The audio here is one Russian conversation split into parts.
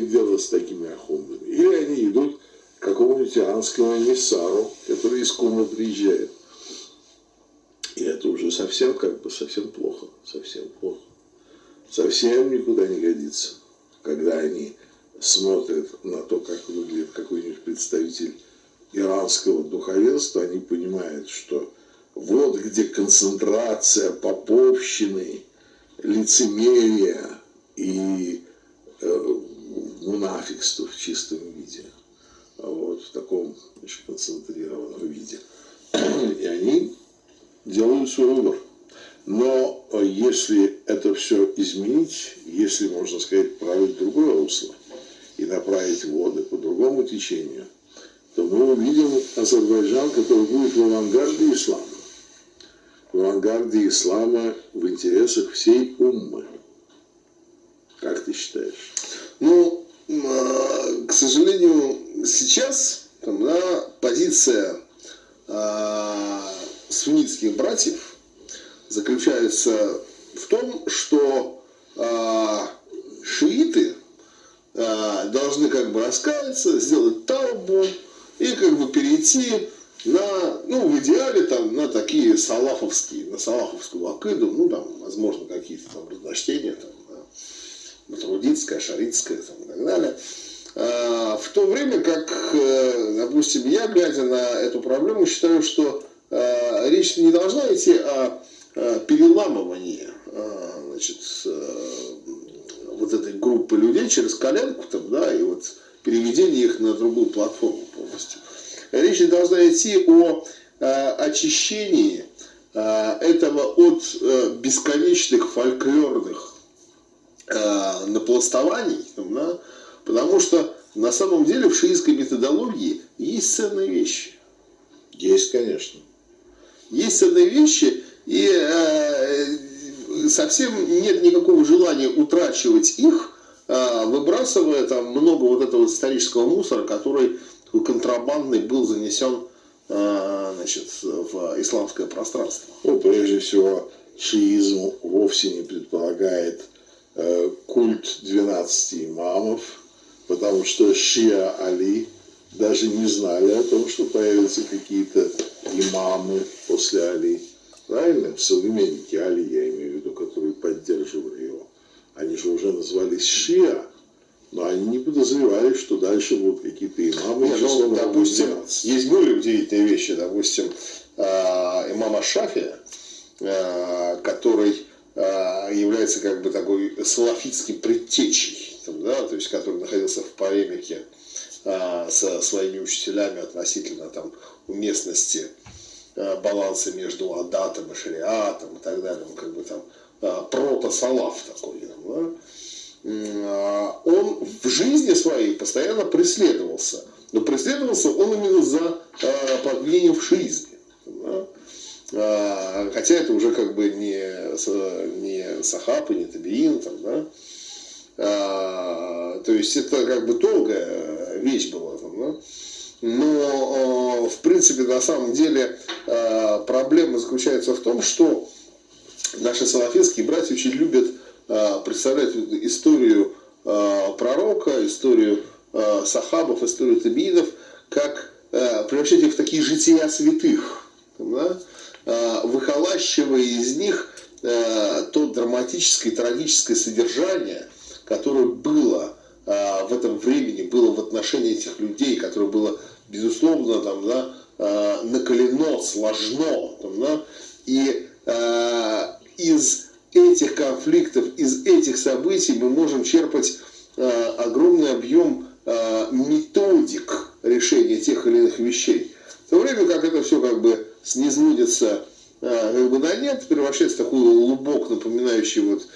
дело с такими ахундами. Или они идут к какому-нибудь иранскому эмиссару, который из Кума приезжает. И это уже совсем, как бы, совсем плохо. Совсем плохо. Совсем никуда не годится, когда они смотрят на то, как выглядит какой-нибудь представитель иранского духовенства, они понимают, что вот где концентрация поповщины, лицемерия и э, мунафикства в чистом виде. Вот, в таком очень концентрированном виде. И они делают свой выбор. Но э, если это все изменить, если, можно сказать, править другое русло и направить воды по другому течению, то мы увидим Азербайджан, который будет в авангарде ислама. В авангарде ислама в интересах всей уммы. Как ты считаешь? Ну, а, к сожалению, сейчас там, да, позиция э, суннитских братьев заключается в том, что э, шииты э, должны как бы раскаяться, сделать таубу и как бы перейти на, ну, в идеале там, на такие салафовские, на салафовскую акиду, ну, там, возможно, какие-то там разночтения, там, да, матрудитская, там, и так далее. А, в то время как, э, допустим, я, глядя на эту проблему, считаю, что а, речь не должна идти о переламывании значит, вот этой группы людей через коленку там, да, и вот переведении их на другую платформу полностью. Речь должна идти о очищении этого от бесконечных фольклорных напластований, да, Потому что на самом деле в шиитской методологии есть ценные вещи. Есть, конечно. Есть ценные вещи, и э, совсем нет никакого желания утрачивать их, э, выбрасывая там много вот этого исторического мусора, который контрабандный был занесен э, значит, в исламское пространство. Ну, прежде всего, шиизм вовсе не предполагает э, культ 12 имамов, потому что Шия Али даже не знали о том, что появятся какие-то имамы после Али. Правильно? Современники Али, я имею в виду, которые поддерживали его. Они же уже назвались Шия, но они не подозревали, что дальше будут какие-то имамы. Нет, ну, допустим, 12. есть более удивительные вещи. Допустим, э, имама Шафия, э, который э, является как бы такой салафитским предтечей да, то есть который находился в полемике а, со своими учителями относительно там, уместности а, баланса между адатом и шариатом и так далее, он как бы там а, прото-салаф такой, да, а, он в жизни своей постоянно преследовался, но преследовался он именно за а, подвинение в шиизме. Да? А, хотя это уже как бы не, не Сахаб и не Табиин, там, да? А, то есть это как бы долгая вещь была. Там, да? Но, а, в принципе, на самом деле а, проблема заключается в том, что наши салафистские братья очень любят представлять историю пророка, историю сахабов, историю табиинов, как превращать их в такие жития святых, да? Выхолащивая из них то драматическое и трагическое содержание, которое было а, в этом времени, было в отношении этих людей, которое было, безусловно, там, да, накалено, сложно. Там, да, и из этих конфликтов, из этих событий мы можем черпать а, огромный объем а, методик решения тех или иных вещей. В то время как это все как бы снизводится а, как бы на нет, превращается в такой лубок, напоминающий вот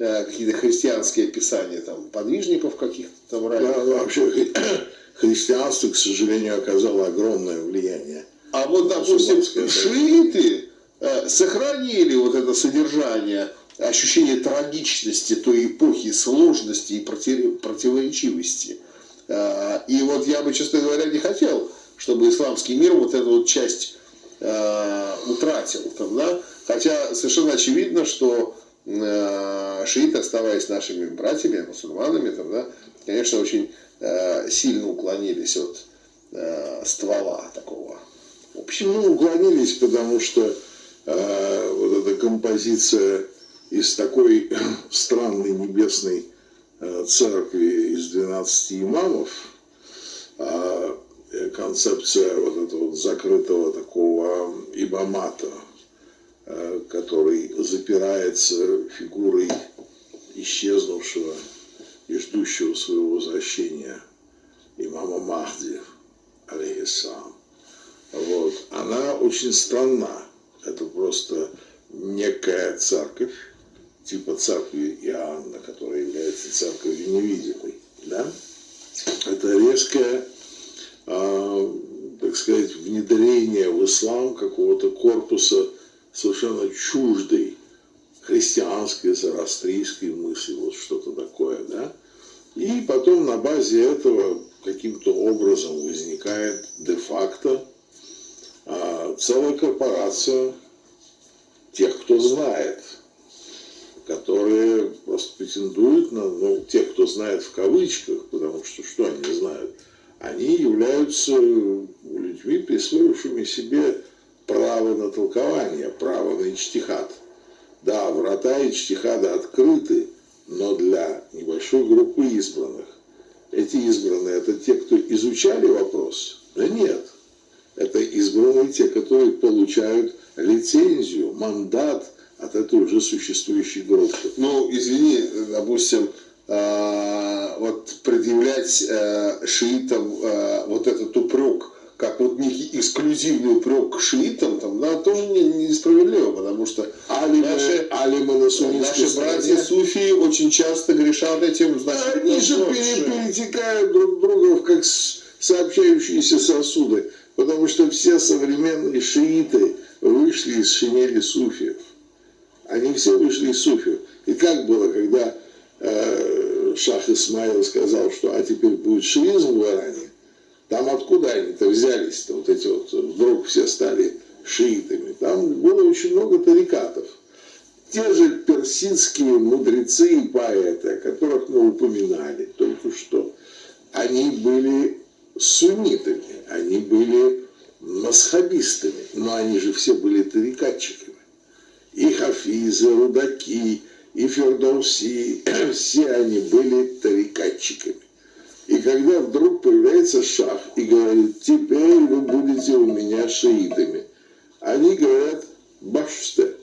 Э, какие-то христианские описания там, подвижников каких-то там ранее. Да, вообще христианство, к сожалению, оказало огромное влияние. А вот, допустим, шииты э, сохранили вот это содержание, ощущение трагичности той эпохи, сложности и противоречивости. Э, и вот я бы, честно говоря, не хотел, чтобы исламский мир вот эту вот часть утратил. Там, да? Хотя совершенно очевидно, что шииты, оставаясь нашими братьями, мусульманами, там, да, конечно, очень э, сильно уклонились от э, ствола такого общего. Ну, уклонились, потому что э, вот эта композиция из такой странной небесной э, церкви из 12 имамов, а, э, концепция вот этого закрытого такого имамата, э, который запирается фигурой исчезнувшего и ждущего своего возвращения имама Махди, алейхиссалам. Вот. Она очень странна. Это просто некая церковь, типа церкви Иоанна, которая является церковью невидимой. Да? Это резкое, э, так сказать, внедрение в ислам какого-то корпуса совершенно чуждой христианской, зарастрийской мысли, вот что-то такое, да. И потом на базе этого каким-то образом возникает де-факто а, целая корпорация тех, кто знает, которые просто претендуют на, ну, тех, кто знает в кавычках, потому что что они знают? Они являются людьми, присвоившими себе право на толкование, право на ичтихат. Да, врата ичтихада открыты, но для небольшой группы избранных. Эти избранные – это те, кто изучали вопрос? Да нет. Это избранные те, которые получают лицензию, мандат от этой уже существующей группы. Ну, извини, допустим, э, вот предъявлять э, шиитам э, вот этот упрек, как вот некий эксклюзивный упрек к шиитам, там, да, тоже не, несправедливо, потому что алимы, наши, алимы на наши братья суфии очень часто грешат этим. Значит, Они же перетекают друг друга как сообщающиеся сосуды, потому что все современные шииты вышли из шинели суфиев. Они все вышли из суфиев. И как было, когда э, Шах Исмаил сказал, что а теперь будет шиизм в Иране, там откуда они-то взялись-то, вот эти вот, вдруг все стали шиитами. Там было очень много тарикатов. Те же персидские мудрецы и поэты, о которых мы упоминали только что, они были суннитами, они были масхабистами, но они же все были тарикатчиками. И Хафизы, Рудаки, и Фердауси, все они были тарикатчиками. И когда вдруг появляется шах и говорит, теперь вы будете у меня шиитами, они говорят, башсте,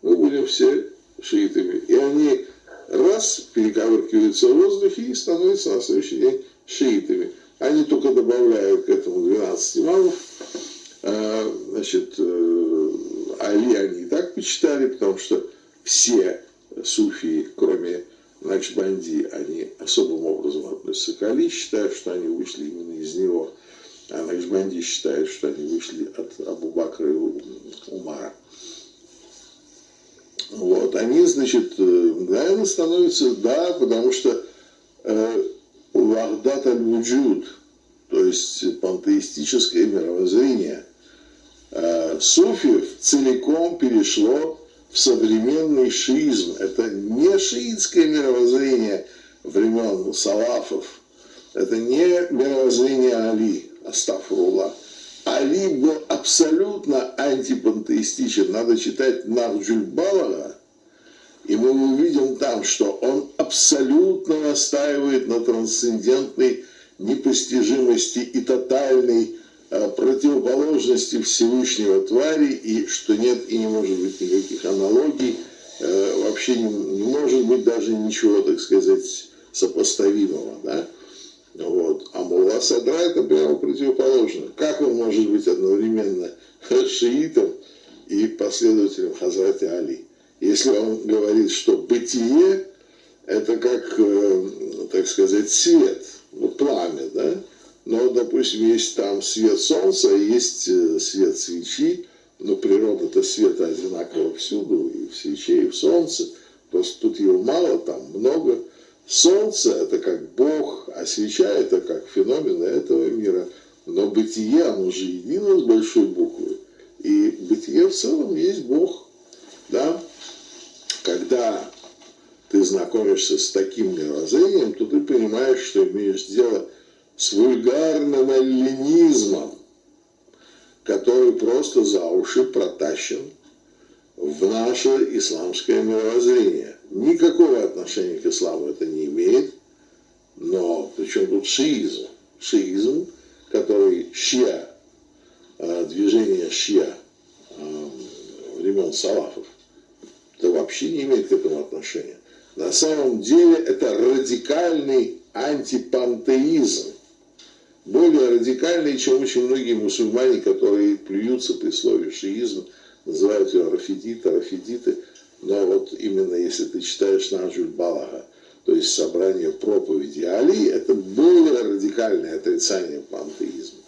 мы будем все шиитами. И они раз перековыркиваются в воздухе и становятся на следующий день шиитами. Они только добавляют к этому 12 имамов. А, значит, э, Али они и так почитали, потому что все суфии, кроме Накшбанди, они особым образом относятся к Али, считают, что они вышли именно из него. А Накшбанди считает, что они вышли от Абу Бакра и Умара. Вот, они, значит, мгновенно э, становятся, да, потому что э, Вахдат аль-Вуджуд, то есть пантеистическое мировоззрение, э, суфиев целиком перешло в современный шиизм. Это не шиитское мировоззрение времен салафов, это не мировоззрение Али, Астафрула. Али был абсолютно антипантеистичен. Надо читать Нарджуль Балага, и мы увидим там, что он абсолютно настаивает на трансцендентной непостижимости и тотальной противоположности Всевышнего твари, и что нет и не может быть никаких аналогий, э, вообще не, не может быть даже ничего, так сказать, сопоставимого. Да? Вот. А Мулла Садра это прямо противоположно. Как он может быть одновременно шиитом и последователем Хазрата Али? Если он говорит, что бытие это как, э, так сказать, свет, ну, пламя, да? Но, допустим, есть там свет солнца, есть э, свет свечи, но природа-то света одинакова всюду, и в свече, и в солнце. Просто тут его мало, там много. Солнце – это как Бог, а свеча – это как феномен этого мира. Но бытие, оно же едино с большой буквы. И бытие в целом есть Бог. Да? Когда ты знакомишься с таким мировоззрением, то ты понимаешь, что имеешь дело с вульгарным эллинизмом, который просто за уши протащен в наше исламское мировоззрение. Никакого отношения к исламу это не имеет, но причем тут шиизм? Шиизм, который шия, э, движение шия э, времен салафов, это вообще не имеет к этому отношения. На самом деле это радикальный антипантеизм. Более радикальный, чем очень многие мусульмане, которые плюются при слове шиизм, называют ее рафидиты, рафидиты. Но вот именно если ты читаешь Наджуль Балага, то есть собрание проповеди Али, это более радикальное отрицание пантеизма.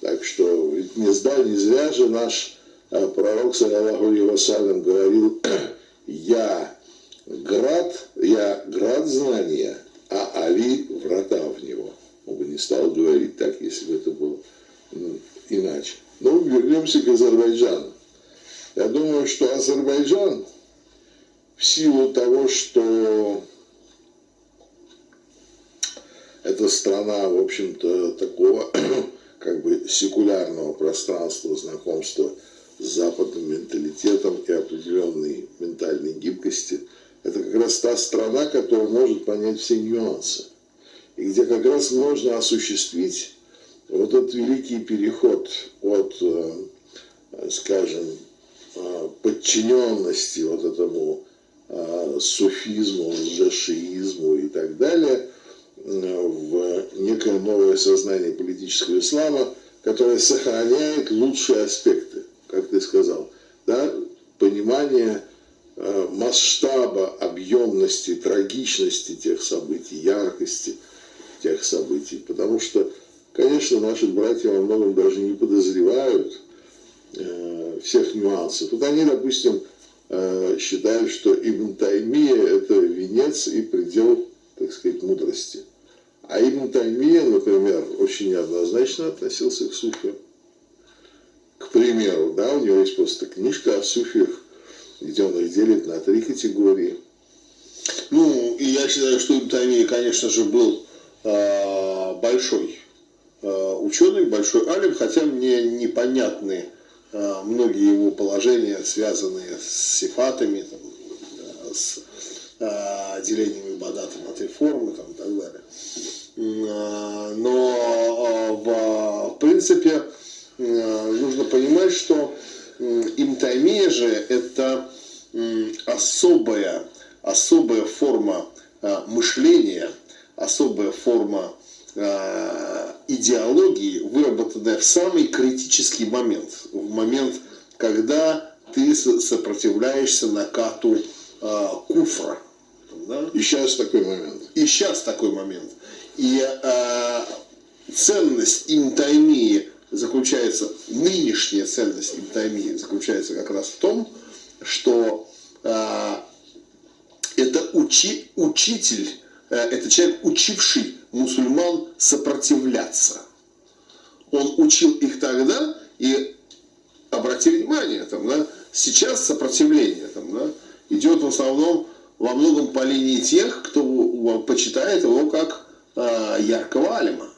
Так что не, зда, не зря же наш э, пророк, саллаху вассалям, говорил, я град, я град знания, а Али врата в него. Он бы не стал говорить так, если бы это было иначе. Но вернемся к Азербайджану. Я думаю, что Азербайджан в силу того, что это страна, в общем-то, такого как бы секулярного пространства знакомства с западным менталитетом и определенной ментальной гибкости, это как раз та страна, которая может понять все нюансы. Где как раз можно осуществить вот этот великий переход от, э, скажем, э, подчиненности вот этому э, суфизму, лжешиизму и так далее – в некое новое сознание политического ислама, которое сохраняет лучшие аспекты, как ты сказал, да, понимание масштаба, объемности, трагичности тех событий, яркости тех событий. Потому что, конечно, наши братья во многом даже не подозревают э, всех нюансов. Вот они, допустим, э, считают, что Ибн Таймия – это венец и предел, так сказать, мудрости – а Ибн Таймия, например, очень неоднозначно относился к суфиям. К примеру, да, у него есть просто книжка о суфиях, где он их делит на три категории. Ну, и я считаю, что Ибн Таймия, конечно же, был большой э, ученый, большой алим, хотя мне непонятны э, многие его положения, связанные с сифатами, там, с э, делением ибадата на три формы там, и так далее. Э, но э, в, принципе э, нужно понимать, что имтаймия же это особая, особая форма мышления, особая форма идеологии, выработанная в самый критический момент, в момент, когда ты сопротивляешься накату куфра. Да? И сейчас такой момент. И сейчас такой момент. И э, ценность интаймии заключается, нынешняя ценность интаймии заключается как раз в том, что э, это учи, учитель, э, это человек, учивший мусульман сопротивляться. Он учил их тогда, и обрати внимание, там, да, сейчас сопротивление там, да, идет в основном во многом по линии тех, кто почитает его как э, яркого алима.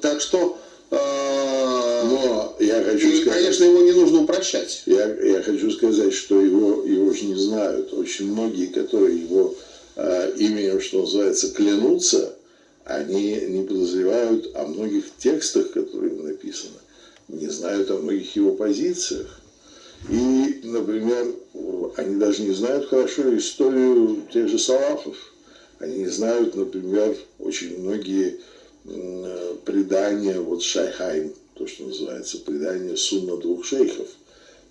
Так что, э, Но я хочу и, сказать, конечно, его не нужно упрощать. Я, я хочу сказать, что его, его же не знают. Очень многие, которые его э, именем, что называется, клянутся, они не подозревают о многих текстах, которые написаны, не знают о многих его позициях. И, например, они даже не знают хорошо историю тех же салафов. Они не знают, например, очень многие предания, вот Шайхайн, то, что называется, предания сунна двух шейхов.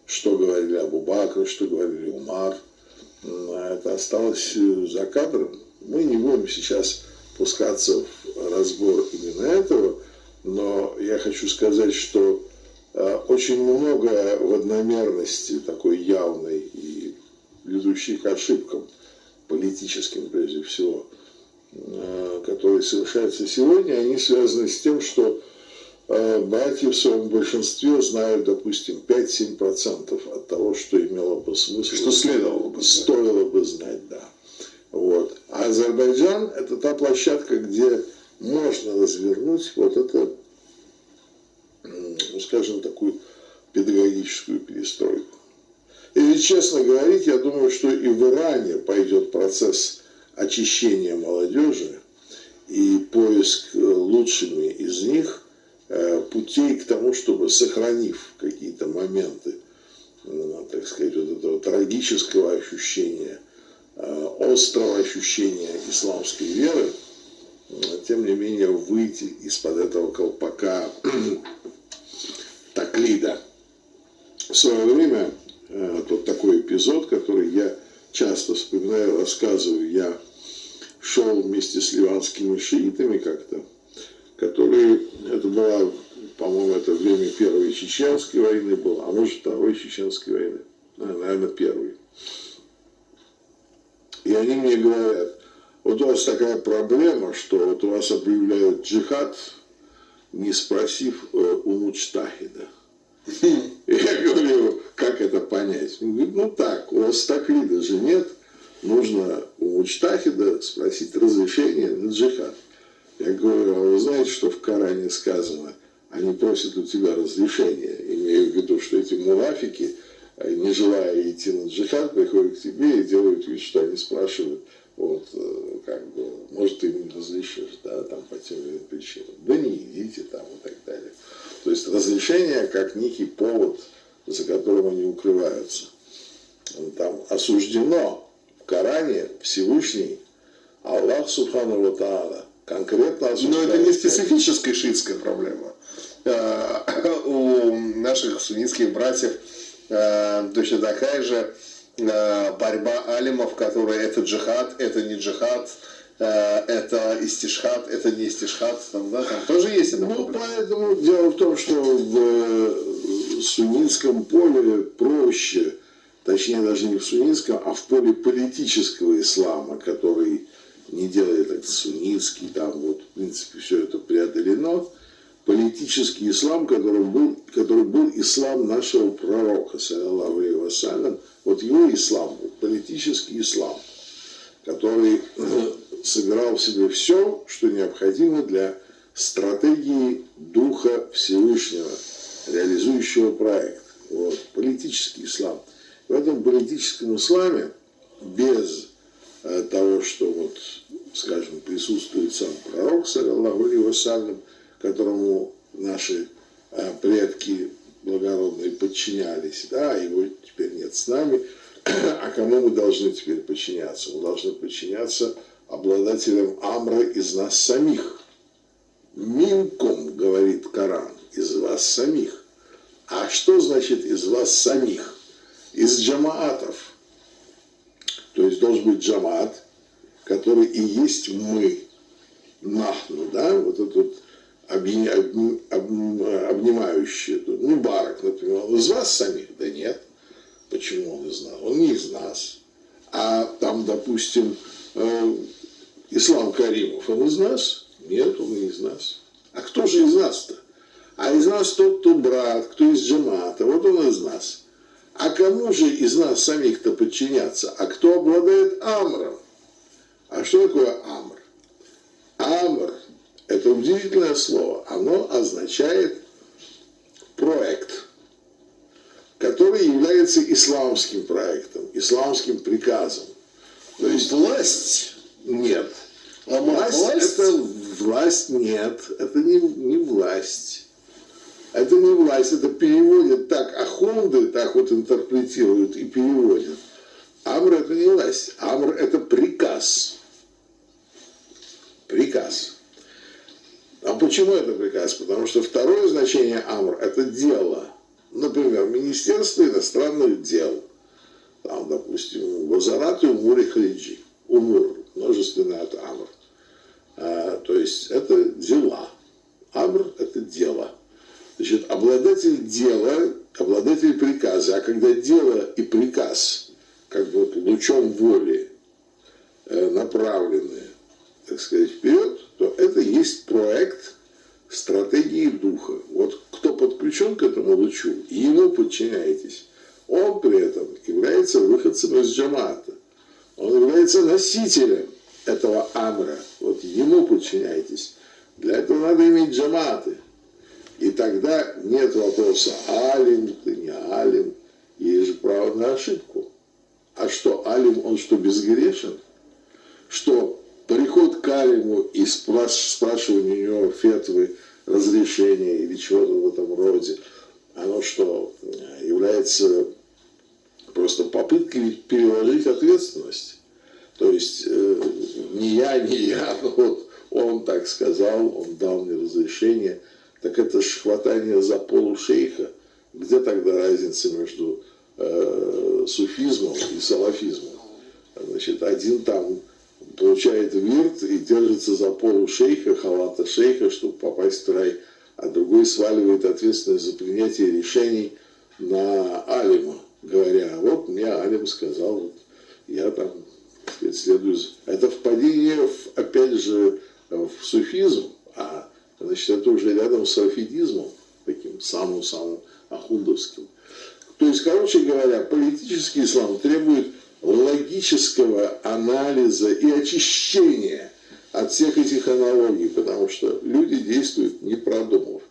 Что говорили Абу Бакр, что говорили Умар. Это осталось э, за кадром. Мы не будем сейчас пускаться в разбор именно этого, но я хочу сказать, что Э, очень много в одномерности такой явной и ведущей к ошибкам, политическим прежде всего, э, которые совершаются сегодня, они связаны с тем, что братья в своем большинстве знают, допустим, 5-7% от того, что имело бы смысл. Что следовало бы Стоило бы знать, да. Вот. А Азербайджан – это та площадка, где можно развернуть вот это, ну, скажем, такую педагогическую перестройку. И ведь, честно говорить, я думаю, что и в Иране пойдет процесс очищения молодежи и поиск э, лучшими из них путей к тому, чтобы, сохранив какие-то моменты, ну, так сказать, вот этого трагического ощущения, э, острого ощущения исламской веры, тем не менее выйти из-под этого колпака таклида. В свое время вот такой эпизод, который я часто вспоминаю, рассказываю. Я шел вместе с ливанскими шиитами как-то, которые, это была, по-моему, это время Первой Чеченской войны было, а может Второй Чеченской войны, наверное, Первой. И они мне говорят, вот у вас такая проблема, что вот у вас объявляют джихад, не спросив э, у мучтахида. Я говорю, как это понять? Он говорит, ну так, у вас так вида же нет, нужно у Мучтахида спросить разрешение на джихад. Я говорю, а вы знаете, что в Коране сказано, они просят у тебя разрешения, имею в виду, что эти муафики, э, не желая идти на джихад, приходят к тебе и делают вид, что они спрашивают, вот, э, как бы, может, ты им разрешишь, да, там, по тем или иным причинам. Да не идите там и так далее. То есть разрешение как некий повод, за которым они укрываются. Там осуждено в Коране Всевышний Аллах Субхану Ва конкретно. Но это не специфическая шиитская проблема. Э, у наших суннитских братьев э, точно такая же э, борьба алимов, которые это джихад, это не джихад, это истишхат, это не истишхат, там, да, там тоже есть это. Ну, поэтому дело в том, что в э, суннитском поле проще, точнее даже не в суннитском, а в поле политического ислама, который не делает это суннитский, там вот, в принципе, все это преодолено, политический ислам, который был, который был ислам нашего пророка, саллиллаху алейhi вот его ислам политический ислам, который собирал в себе все, что необходимо для стратегии Духа Всевышнего, реализующего проект. Вот, политический ислам. В этом политическом исламе без того, что вот, скажем, присутствует сам пророк, саллиллаху алейhi которому наши э, предки благородные подчинялись, да, его теперь нет с нами, а кому мы должны теперь подчиняться? Мы должны подчиняться обладателем амра из нас самих. Минком, говорит Коран, из вас самих. А что значит из вас самих? Из джамаатов. Должен быть джамаат, который и есть мы. Нахну, да, вот этот вот обнимающий, ну, барак, например, он из вас самих? Да нет. Почему он из нас? Он не из нас. А там, допустим, э, Ислам Каримов, он из нас? Нет, он не из нас. А кто же из нас-то? А из нас тот, кто брат, кто из джамата, вот он из нас. А кому же из нас самих-то подчиняться? А кто обладает амром? А что такое амр? Амр – это удивительное слово. Оно означает проект, который является исламским проектом, исламским приказом. То есть власть нет. А власть, власть это власть нет, это не, не власть. Это не власть, это переводят так, вот интерпретируют и переводят. Амр это не власть, амр это приказ. Приказ. А почему это приказ? Потому что второе значение амр это дело. Например, Министерство иностранных дел. Там, допустим, Вазарат и Умур и Халиджи. Умур множественное от амр. А, то есть это дела. Амр – это дело. Значит, обладатель дела, обладатель приказа. А когда дело и приказ, как бы лучом воли э, направлены, так сказать, вперед, то это есть проект стратегии духа. Вот кто подключен к этому лучу, ему подчиняетесь. Он при этом является выходцем из джамата. Он является носителем этого амра. Вот ему подчиняйтесь. Для этого надо иметь джаматы. И тогда нет вопроса, алим ты, не алим. Есть же право на ошибку. А что, алим, он что, безгрешен? Что приход к алиму и спрашивание у него фетвы, разрешения или чего-то в этом роде, оно что, является просто попыткой переложить ответственность. То есть э, не я, не я, но вот он так сказал, он дал мне разрешение. Так это ж хватание за полу шейха. Где тогда разница между э, суфизмом и салафизмом? Значит, один там получает вирт и держится за полу шейха, халата шейха, чтобы попасть в рай, а другой сваливает ответственность за принятие решений на алима, говоря, вот мне алим сказал, вот я там следую. Это впадение, в, опять же, в суфизм, значит, это уже рядом с рафидизмом, таким самым-самым ахундовским. То есть, короче говоря, политический ислам требует логического анализа и очищения от всех этих аналогий, потому что люди действуют не продумав.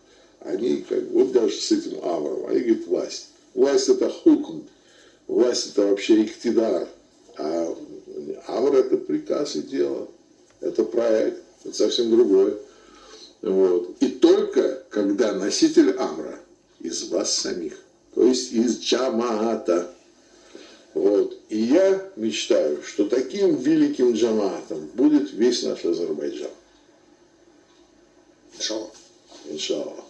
Они, как вот даже с этим Авром, они говорят власть. Власть это хукм, власть это вообще иктидар, а Авр это приказ и дело, это проект, это совсем другое. Вот. И только когда носитель Амра из вас самих, то есть из Джамаата, вот. И я мечтаю, что таким великим джамаатом будет весь наш Азербайджан. Иншаллах. Иншаллах.